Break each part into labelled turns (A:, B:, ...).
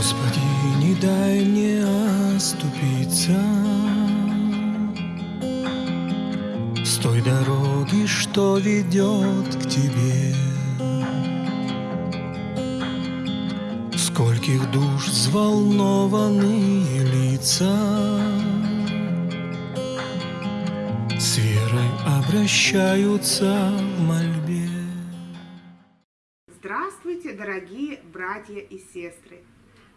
A: Господи, не дай мне оступиться С той дороги, что ведет к Тебе. Скольких душ взволнованные лица С верой обращаются в мольбе.
B: Здравствуйте, дорогие братья и сестры!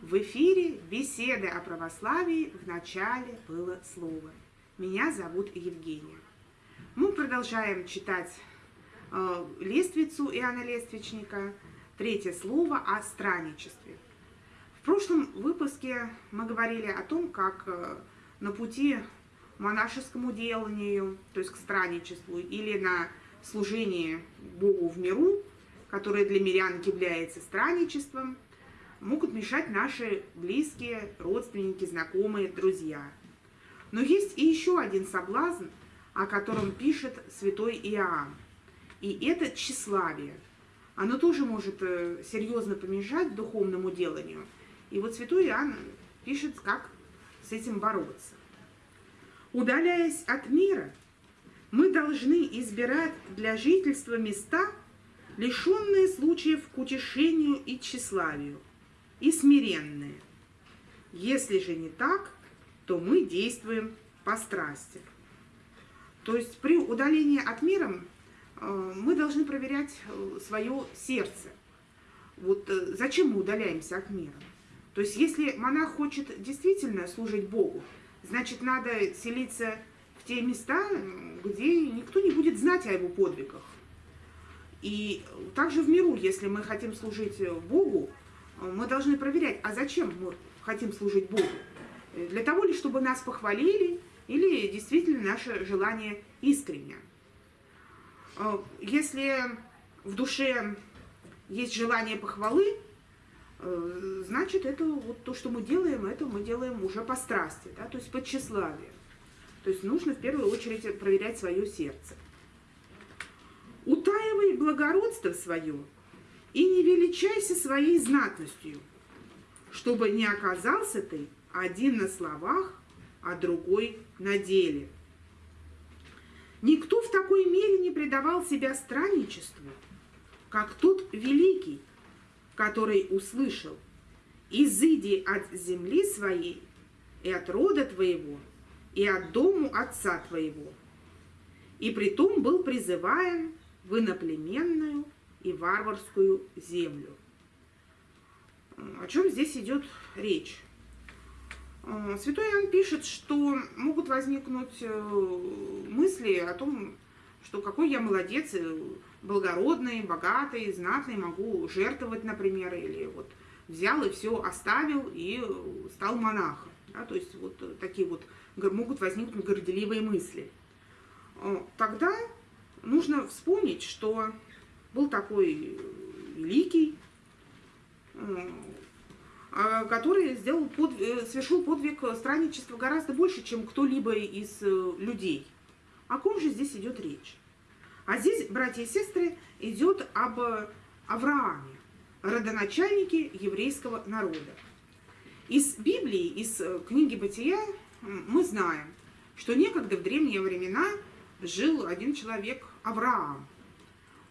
B: В эфире беседы о православии в начале было слово. Меня зовут Евгения. Мы продолжаем читать э, лествицу Иоанна Лествичника, третье слово о странничестве. В прошлом выпуске мы говорили о том, как э, на пути монашескому деланию, то есть к странничеству, или на служение Богу в миру, которое для мирян является странничеством, могут мешать наши близкие, родственники, знакомые, друзья. Но есть и еще один соблазн, о котором пишет святой Иоанн. И это тщеславие. Оно тоже может э, серьезно помешать духовному деланию – и вот святой Иоанн пишет, как с этим бороться. Удаляясь от мира, мы должны избирать для жительства места, лишенные случаев к утешению и тщеславию, и смиренные. Если же не так, то мы действуем по страсти. То есть при удалении от мира э, мы должны проверять э, свое сердце. Вот э, зачем мы удаляемся от мира? То есть если монах хочет действительно служить Богу, значит, надо селиться в те места, где никто не будет знать о его подвигах. И также в миру, если мы хотим служить Богу, мы должны проверять, а зачем мы хотим служить Богу? Для того ли, чтобы нас похвалили, или действительно наше желание искреннее? Если в душе есть желание похвалы, Э, значит, это вот то, что мы делаем, это мы делаем уже по страсти, да, то есть по тщеславию. То есть нужно в первую очередь проверять свое сердце. Утаивай благородство свое и не величайся своей знатностью, чтобы не оказался ты один на словах, а другой на деле. Никто в такой мере не предавал себя странничеству, как тот великий, который услышал, «Изыди от земли своей и от рода твоего, и от дому отца твоего». И притом был призываем в иноплеменную и варварскую землю. О чем здесь идет речь? Святой Иоанн пишет, что могут возникнуть э, мысли о том, что какой я молодец, э, благородный, богатый, знатный, могу жертвовать, например, или вот взял и все оставил и стал монахом. Да, то есть вот такие вот могут возникнуть горделивые мысли. Э, тогда нужно вспомнить, что был такой великий, э, который сделал под, совершил подвиг странничества гораздо больше, чем кто-либо из людей. О ком же здесь идет речь? А здесь, братья и сестры, идет об Аврааме, родоначальнике еврейского народа. Из Библии, из э, книги Бытия мы знаем, что некогда в древние времена жил один человек, Авраам.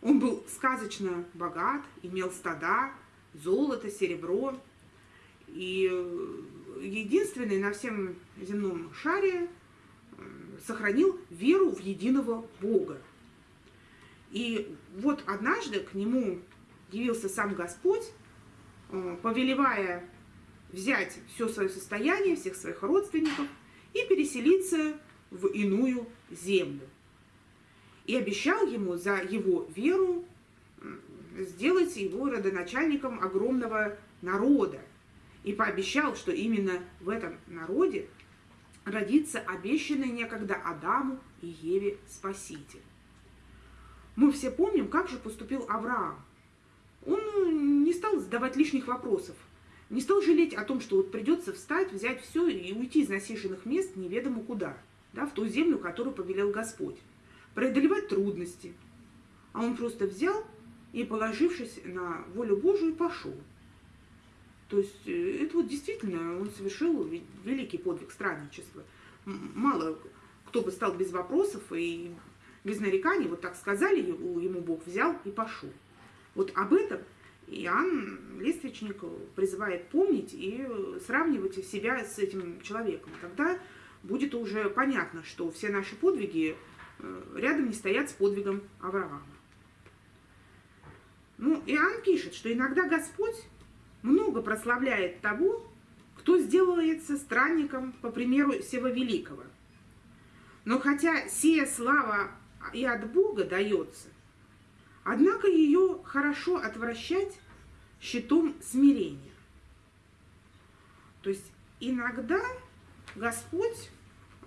B: Он был сказочно богат, имел стада, золото, серебро. И э, единственный на всем земном шаре сохранил веру в единого Бога. И вот однажды к нему явился сам Господь, э, повелевая взять все свое состояние, всех своих родственников и переселиться в иную землю. И обещал ему за его веру сделать его родоначальником огромного народа. И пообещал, что именно в этом народе родится обещанный некогда Адаму и Еве Спаситель. Мы все помним, как же поступил Авраам. Он ну, не стал задавать лишних вопросов, не стал жалеть о том, что вот придется встать, взять все и уйти из насиженных мест неведомо куда, да, в ту землю, которую повелел Господь, преодолевать трудности. А он просто взял и, положившись на волю Божию, пошел. То есть э, это вот действительно он совершил великий подвиг странничества. Мало кто бы стал без вопросов и без нареканий, вот так сказали ему Бог, взял и пошел. Вот об этом Иоанн Лествичник призывает помнить и сравнивать себя с этим человеком. Тогда будет уже понятно, что все наши подвиги рядом не стоят с подвигом Авраама. Ну, Иоанн пишет, что иногда Господь много прославляет того, кто сделается странником, по примеру Сева Великого. Но хотя сия слава и от Бога дается, однако ее хорошо отвращать щитом смирения. То есть иногда Господь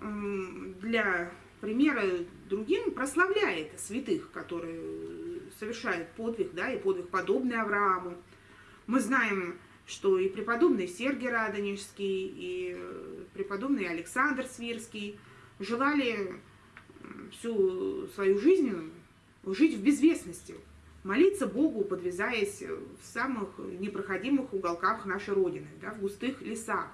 B: для примера другим прославляет святых, которые совершают подвиг, да, и подвиг подобный Аврааму. Мы знаем, что и преподобный Сергий Радонежский, и преподобный Александр Свирский желали всю свою жизнь жить в безвестности, молиться Богу, подвязаясь в самых непроходимых уголках нашей Родины, да, в густых лесах.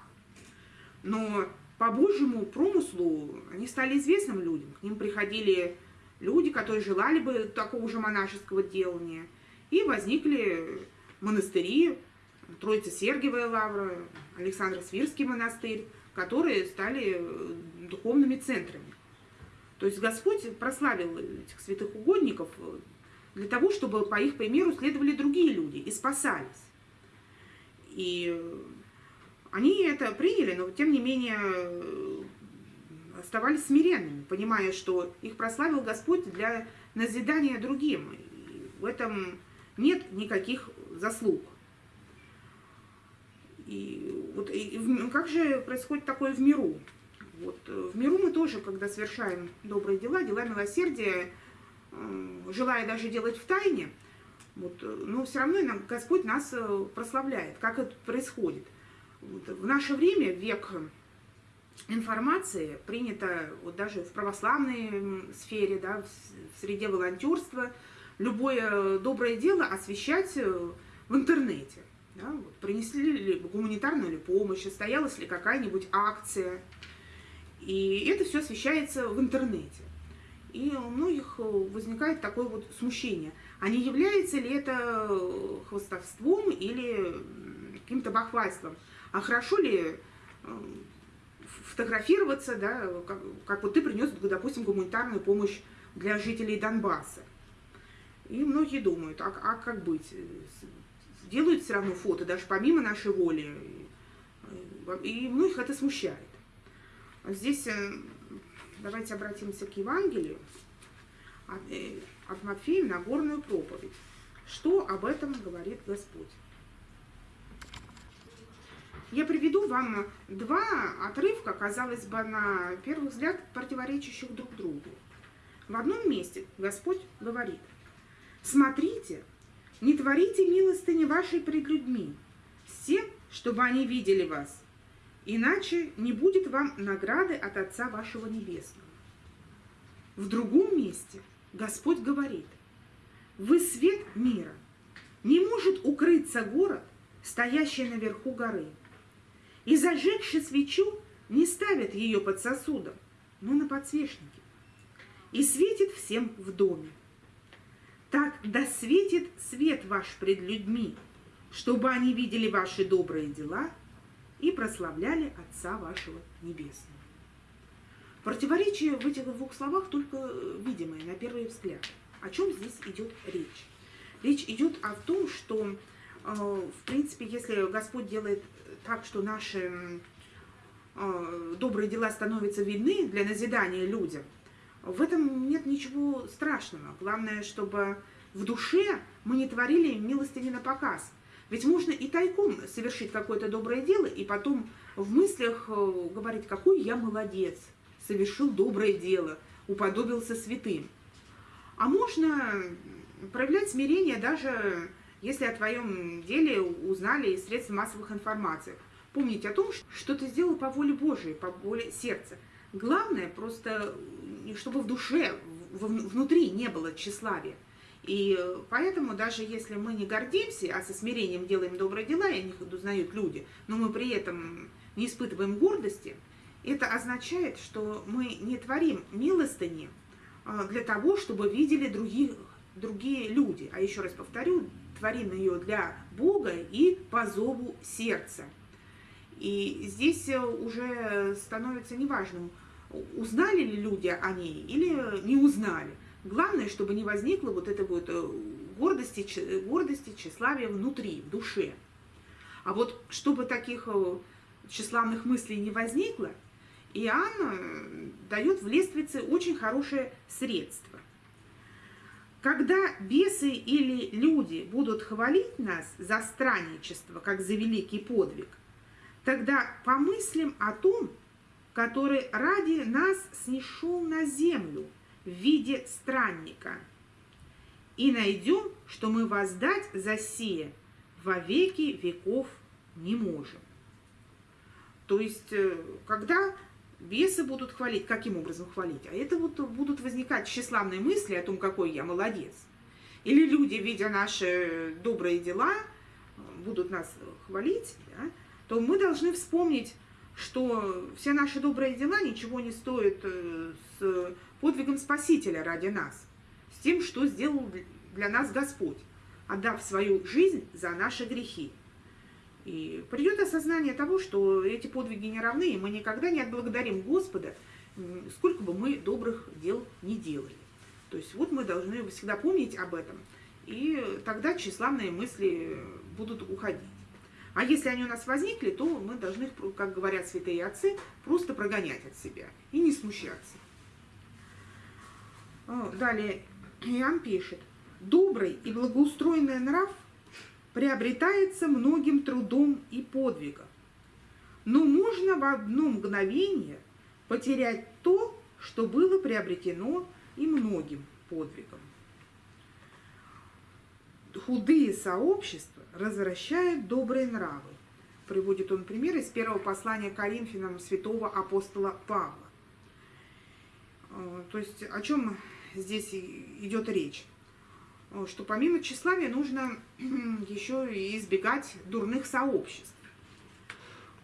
B: Но по Божьему промыслу они стали известным людям. К ним приходили люди, которые желали бы такого же монашеского делания. И возникли монастыри, Троица Сергиевая лавра, Александр Свирский монастырь, которые стали духовными центрами. То есть Господь прославил этих святых угодников для того, чтобы по их примеру следовали другие люди и спасались. И они это приняли, но тем не менее оставались смиренными, понимая, что их прославил Господь для назидания другим. И в этом нет никаких заслуг. И вот и, как же происходит такое в миру? Вот, в миру мы тоже, когда совершаем добрые дела, дела милосердия, желая даже делать в тайне, вот, но все равно Господь нас э, прославляет. Как это происходит? В наше время, век информации, принято вот даже в православной сфере, да, в среде волонтерства, любое доброе дело освещать э, в интернете. Да, вот, принесли ли гуманитарную ли помощь, состоялась ли какая-нибудь акция. И это все освещается в интернете и у многих э, возникает такое вот смущение. А не является ли это э, хвостовством или каким-то бахвальством? А хорошо ли э, фотографироваться, да, как, как вот ты принес, допустим, гуманитарную помощь для жителей Донбасса. И многие думают, а, а как быть? Делают все равно фото, даже помимо нашей воли. И многих это смущает. Здесь Давайте обратимся к Евангелию э, от Матфея на горную проповедь. Что об этом говорит Господь? Я приведу вам два отрывка, казалось бы, на первый взгляд, противоречащих друг другу. В одном месте Господь говорит, «Смотрите, не творите милостыни вашей пред людьми, с тем, чтобы они видели вас, иначе не будет вам награды от Отца вашего Небесного. В другом месте Господь говорит, вы свет мира, не может укрыться город, стоящий наверху горы. И зажегши свечу, не ставят ее под сосудом, но на подсвечнике, и светит всем в доме. Так да светит свет ваш пред людьми, чтобы они видели ваши добрые дела – и прославляли Отца вашего Небесного. Противоречие в этих двух словах только видимое на первый взгляд. О чем здесь идет речь? Речь идет о том, что, э, в принципе, если Господь делает так, что наши э, добрые дела становятся видны для назидания людям, в этом нет ничего страшного. Главное, чтобы в душе мы не творили милостыни на показ – ведь можно и тайком совершить какое-то доброе дело, и потом в мыслях э, говорить, какой я молодец, совершил доброе дело, уподобился святым. А можно проявлять смирение даже если о твоем деле узнали из средств массовых информаций. Помнить о том, что ты сделал по воле Божией, по воле сердца. Главное просто, чтобы в душе, внутри не было тщеславия. И поэтому даже если мы не гордимся, а со смирением делаем добрые дела, и о них узнают люди, но мы при этом не испытываем гордости, это означает, что мы не творим милостыни а, для того, чтобы видели других, другие люди. А еще раз повторю, творим ее для Бога и по зову сердца. И здесь уже становится неважным, узнали ли люди о ней или не узнали. Главное, чтобы не возникло вот этой вот э, гордости, гордости, тщеславия внутри, в душе. А вот чтобы таких э, тщеславных мыслей не возникло, Иоанн э, дает в лествице очень хорошее средство. Когда бесы или люди будут хвалить нас за странничество, как за великий подвиг, тогда помыслим о том, который ради нас снишел на землю – в виде странника. И найдем, что мы воздать за сие во веки веков не можем. То есть, э, когда бесы будут хвалить, каким образом хвалить? А это вот будут возникать тщеславные мысли о том, какой я молодец. Или люди, видя наши добрые дела, будут нас хвалить, да, то мы должны вспомнить, что все наши добрые дела ничего не стоят э, с подвигом Спасителя ради нас, с тем, что сделал для нас Господь, отдав свою жизнь за наши грехи. И придет осознание того, что эти подвиги не равны, и мы никогда не отблагодарим Господа, сколько бы мы добрых дел не делали. То есть вот мы должны всегда помнить об этом, и тогда тщеславные мысли будут уходить. А если они у нас возникли, то мы должны, как говорят святые отцы, просто прогонять от себя и не смущаться. Далее Иоанн пишет. Добрый и благоустроенный нрав приобретается многим трудом и подвигом. Но можно в одно мгновение потерять то, что было приобретено и многим подвигом. Худые сообщества развращают добрые нравы. Приводит он пример из первого послания Коринфянам святого апостола Павла. То есть о чем здесь идет речь, что помимо тщеславия нужно еще и избегать дурных сообществ.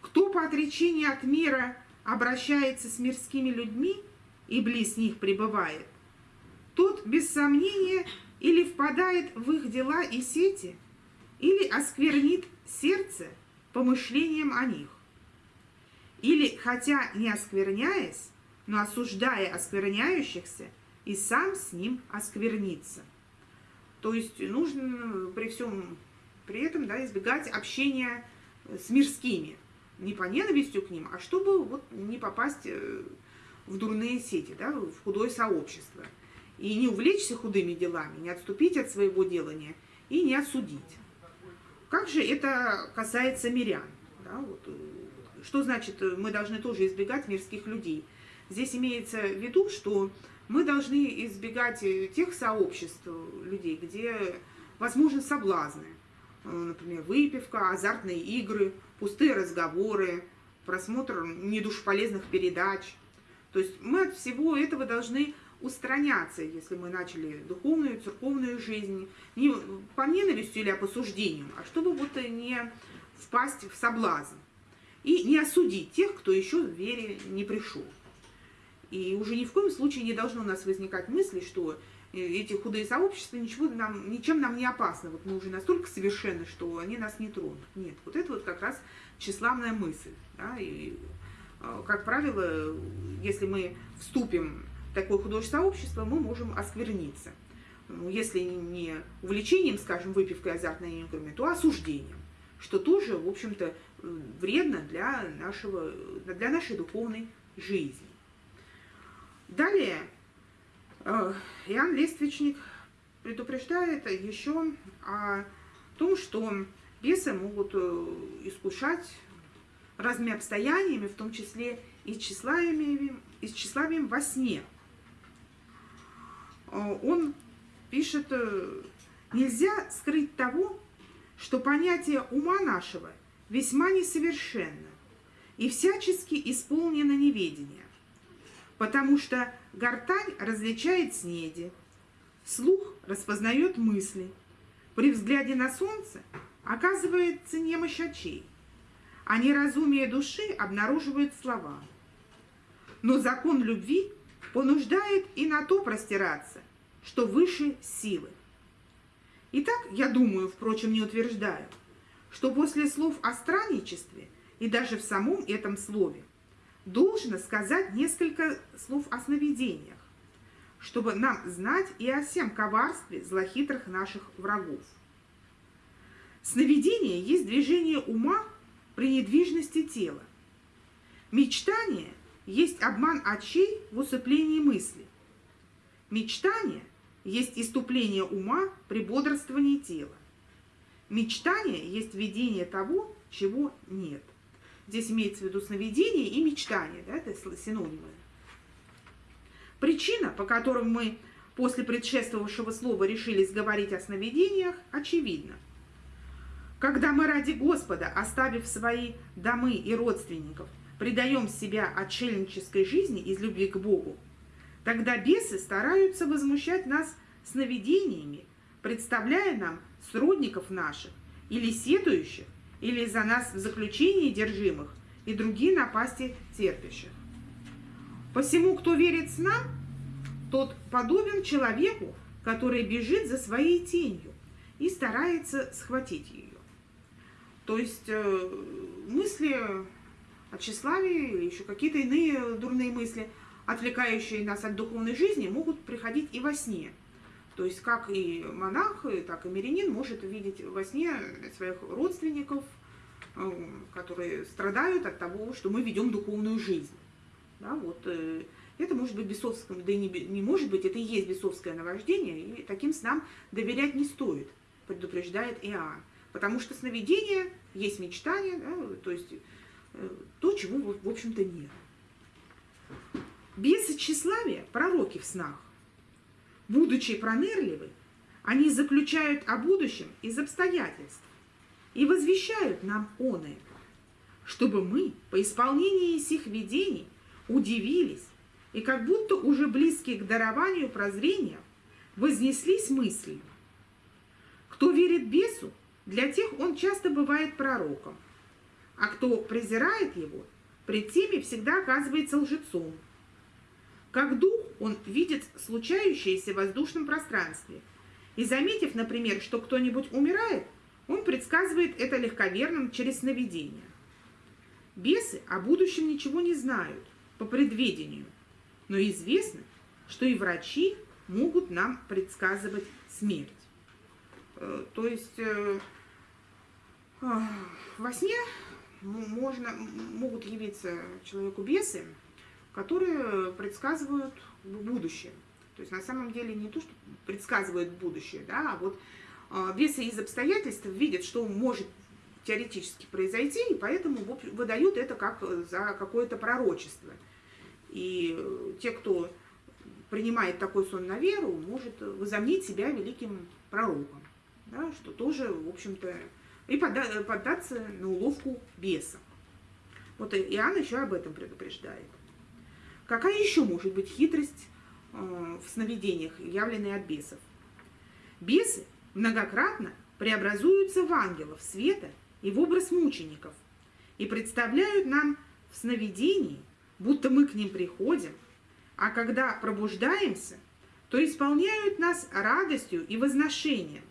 B: Кто по отречению от мира обращается с мирскими людьми и близ них пребывает, тот, без сомнения, или впадает в их дела и сети, или осквернит сердце помышлением о них. Или, хотя не оскверняясь, но осуждая оскверняющихся, и сам с ним оскверниться. То есть нужно при всем при этом да, избегать общения с мирскими. Не по ненавистью к ним, а чтобы вот не попасть э, в дурные сети, да, в худое сообщество. И не увлечься худыми делами, не отступить от своего делания и не осудить. Как же это касается мирян? Да, вот, э, что значит, э, мы должны тоже избегать мирских людей? Здесь имеется в виду, что мы должны избегать э, тех сообществ людей, где возможны соблазны. Э, например, выпивка, азартные игры, пустые разговоры, просмотр недушполезных передач. То есть мы от всего этого должны устраняться, если мы начали духовную, церковную жизнь, не по ненависти или по осуждению, а чтобы вот не впасть в соблазн и не осудить тех, кто еще в вере не пришел. И уже ни в коем случае не должно у нас возникать мысли, что э, эти худые сообщества ничего нам, ничем нам не опасны. Вот мы уже настолько совершенны, что они нас не тронут. Нет, вот это вот как раз тщеславная мысль. Да? И, э, как правило, если мы вступим в такое художественное сообщество, мы можем оскверниться. Ну, если не увлечением, скажем, выпивкой азартной играми, то осуждением, что тоже, в общем-то, вредно для, нашего, для нашей духовной жизни. Далее э, Иоанн Лествичник предупреждает еще о том, что бесы могут э, искушать разными обстояниями, в том числе и тщеславием, и тщеславием во сне. Э, он пишет, нельзя скрыть того, что понятие ума нашего весьма несовершенно и всячески исполнено неведение потому что гортань различает снеди, Слух распознает мысли. При взгляде на солнце оказывается немощь очей, а неразумие души обнаруживает слова. Но закон любви понуждает и на то простираться, что выше силы. Итак, я думаю, впрочем, не утверждаю, что после слов о странничестве и даже в самом этом слове должно сказать несколько слов о сновидениях, чтобы нам знать и о всем коварстве злохитрых наших врагов. Сновидение есть движение ума при недвижности тела. Мечтание есть обман очей в усыплении мысли. Мечтание есть иступление ума при бодрствовании тела. Мечтание есть видение того, чего нет. Здесь имеется в виду сновидение и мечтание, да, это синонимы. Причина, по которой мы после предшествовавшего слова решились говорить о сновидениях, очевидна. Когда мы ради Господа, оставив свои домы и родственников, предаем себя отшельнической жизни из любви к Богу, тогда бесы стараются возмущать нас сновидениями, представляя нам сродников наших, или сетующих, или за нас в заключении держимых, и другие напасти терпящих. Посему, кто верит снам, тот подобен человеку, который бежит за своей тенью и старается схватить ее. То есть э, мысли о тщеславии или еще какие-то иные дурные мысли, отвлекающие нас от духовной жизни, могут приходить и во сне. То есть как и монах, так и мирянин может видеть во сне своих родственников, э, которые страдают от того, что мы ведем духовную жизнь. Да, вот, э, это может быть бесовское, да и не, не может быть, это и есть бесовское наваждение, и таким снам доверять не стоит, предупреждает Иоанн. Потому что сновидение есть мечтание, да, то есть э, то, чего, в общем-то, нет. Бесы тщеславия – пророки в снах. Будучи пронырливы, они заключают о будущем из обстоятельств и возвещают нам оное, чтобы мы по исполнении сих видений удивились и как будто уже близкие к дарованию прозрения вознеслись мыслью. Кто верит бесу, для тех он часто бывает пророком, а кто презирает его, пред теми всегда оказывается лжецом. Как дух он видит случающееся в воздушном пространстве, и заметив, например, что кто-нибудь умирает, он предсказывает это легковерным через сновидение. Бесы о будущем ничего не знают по предведению, но известно, что и врачи могут нам предсказывать смерть. Э, то есть э, во сне можно, могут явиться человеку бесы, которые предсказывают будущее. То есть на самом деле не то, что предсказывают будущее, да, а вот э, бесы из обстоятельств видят, что может теоретически произойти, и поэтому выдают это как за какое-то пророчество. И те, кто принимает такой сон на веру, может возомнить себя великим пророком, да, что тоже, в общем-то, и поддаться на уловку беса. Вот Иоанн еще об этом предупреждает. Какая еще может быть хитрость э, в сновидениях, явленная от бесов? Бесы многократно преобразуются в ангелов света и в образ мучеников и представляют нам в сновидении, будто мы к ним приходим, а когда пробуждаемся, то исполняют нас радостью и возношением,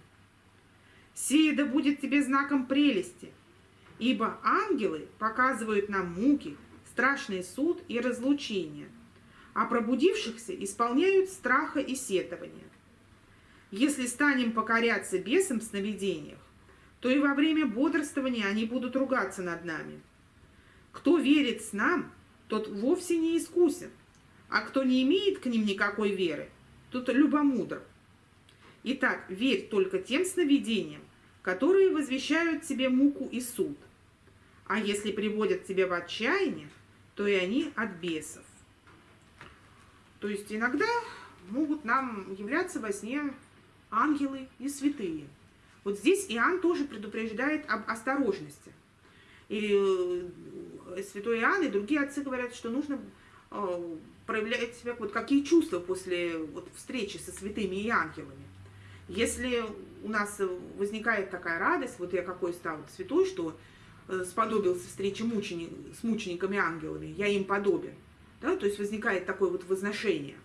B: Сие да будет тебе знаком прелести, ибо ангелы показывают нам муки, страшный суд и разлучение, а пробудившихся исполняют страха и сетования. Если станем покоряться бесам в сновидениях, то и во время бодрствования они будут ругаться над нами. Кто верит с нам, тот вовсе не искусен, а кто не имеет к ним никакой веры, тот любомудр. Итак, верь только тем сновидениям, которые возвещают тебе муку и суд. А если приводят тебя в отчаяние, то и они от бесов. То есть иногда могут нам являться во сне ангелы и святые. Вот здесь Иоанн тоже предупреждает об осторожности. И э, святой Иоанн и другие отцы говорят, что нужно э, проявляет себя, вот какие чувства после вот, встречи со святыми и ангелами. Если у нас возникает такая радость, вот я какой стал святой, что э, сподобился встречи мученик, с мучениками ангелами, я им подобен, да, то есть возникает такое вот возношение,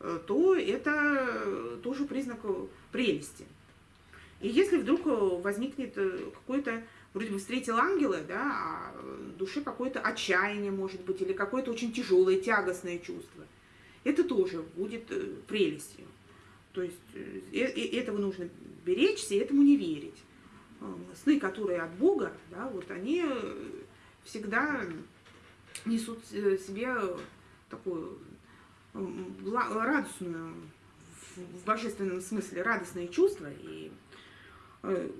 B: э, то это тоже признак прелести. И если вдруг возникнет какой-то, вроде бы встретил ангела, да, а душе какое-то отчаяние, может быть, или какое-то очень тяжелое, тягостное чувство, это тоже будет прелестью. То есть э, этого нужно беречься и этому не верить. Э, сны, которые от Бога, да, вот они всегда несут себе такую радостную, в божественном смысле, радостные чувства. И, э,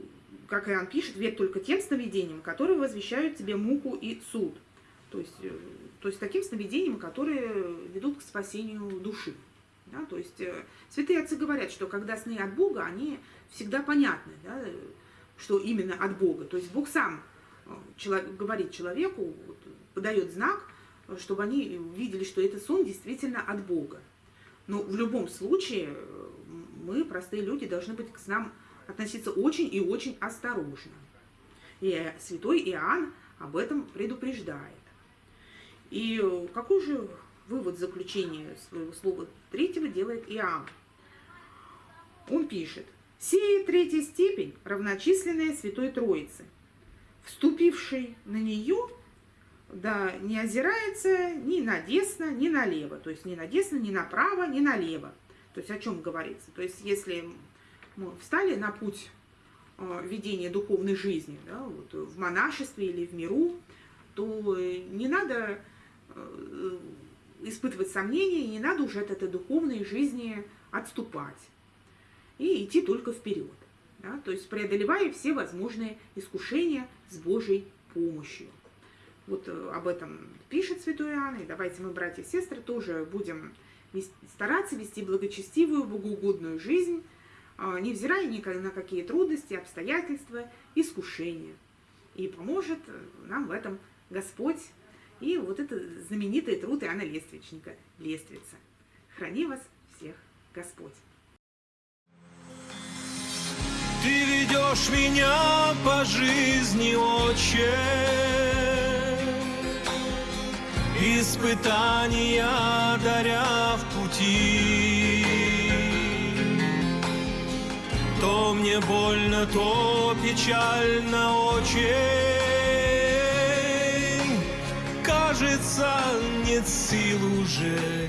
B: как Иоанн пишет, верь только тем сновидениям, которые возвещают тебе муку и суд. То есть, то есть таким сновидениям, которые ведут к спасению души. Да? То есть э, святые отцы говорят, что когда сны от Бога, они всегда понятны, да, что именно от Бога. То есть Бог сам э, человек, говорит человеку, подает знак, чтобы они видели, что этот сон действительно от Бога. Но в любом случае э, мы, простые люди, должны быть к снам относиться очень и очень осторожно. И святой Иоанн об этом предупреждает. И какой же вывод заключения своего слова третьего делает Иоанн. Он пишет, «Сея третья степень, равночисленная Святой Троице, вступивший на нее, да не озирается ни на десно, ни налево, то есть ни на десно, ни направо, ни налево». То есть о чем говорится? То есть если мы встали на путь э, ведения духовной жизни, да, вот в монашестве или в миру, то не надо э, испытывать сомнения, не надо уже от этой духовной жизни отступать и идти только вперед. Да? То есть преодолевая все возможные искушения с Божьей помощью. Вот э, об этом пишет Святой Иоанн, и давайте мы, братья и сестры, тоже будем стараться вести благочестивую, богоугодную жизнь, а, невзирая ни на какие трудности, обстоятельства, искушения. И поможет нам в этом Господь и вот это знаменитый труд Иоанна Лествичника «Лествица». Храни вас всех Господь!
A: Ты ведешь меня по жизни, Отче, Испытания даря в пути. То мне больно, то печально, Отче, кажется, нет сил уже